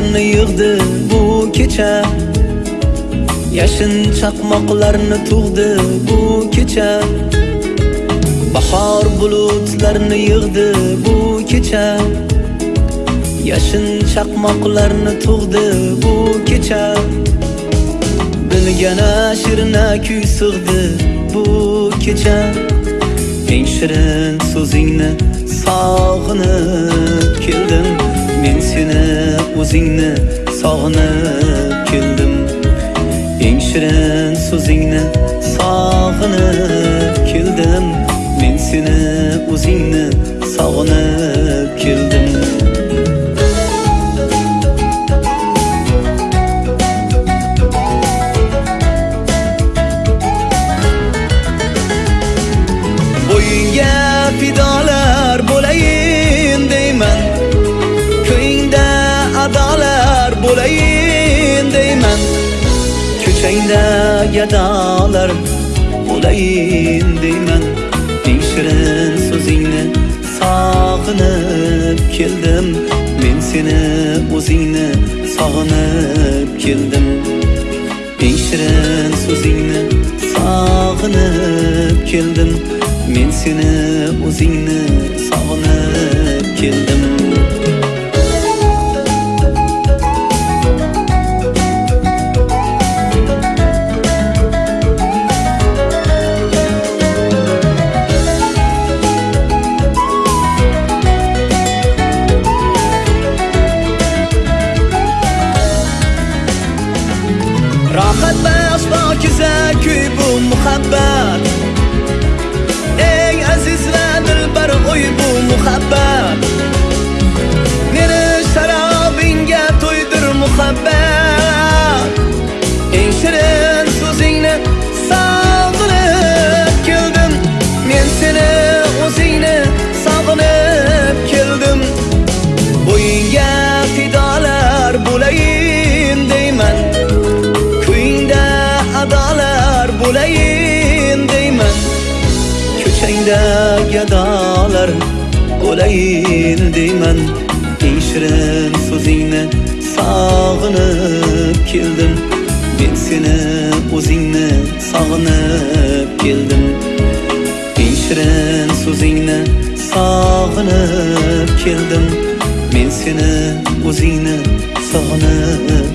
yig'di bu kecha. Yashin chaqmoqlarni tug'di bu kecha. Bahor bulutlarni yig'di bu kecha. Yashin chaqmoqlarni tug'di bu kecha. Bilgana shirna kuy sig'di bu kecha. Eng shirin so'zingni sog'inib keldim Men seni o'zingni sog'inib keldim Eng shirin so'zingni sog'inib keldim Men seni o'zingni sog'inib keldim Bo'yinga fidolar Ko'changda gadolar bo'layin deyman Eng shirin so'zingni sog'inib keldim Men seni o'zingni sog'inib keldim Eng shirin so'zingni sog'inib keldim Men seni o'zingni bu muhabbat. Meni sharobingga to'ydir muhabbat. Eng shirin so'zingni sog'inib keldim. Men seni o'zingni sog'inib keldim. Bo'yingga fidolar bo'layin deyman. Kuyingda adolar bo'layin. Ko'changda gadolar bo'layin deyman. Eng shirin so'zingni sog'inib keldim. Men seni o'zingni sog'inib keldim. Eng shirin so'zingni sog'inib keldim. Men seni o'zingni sog'inib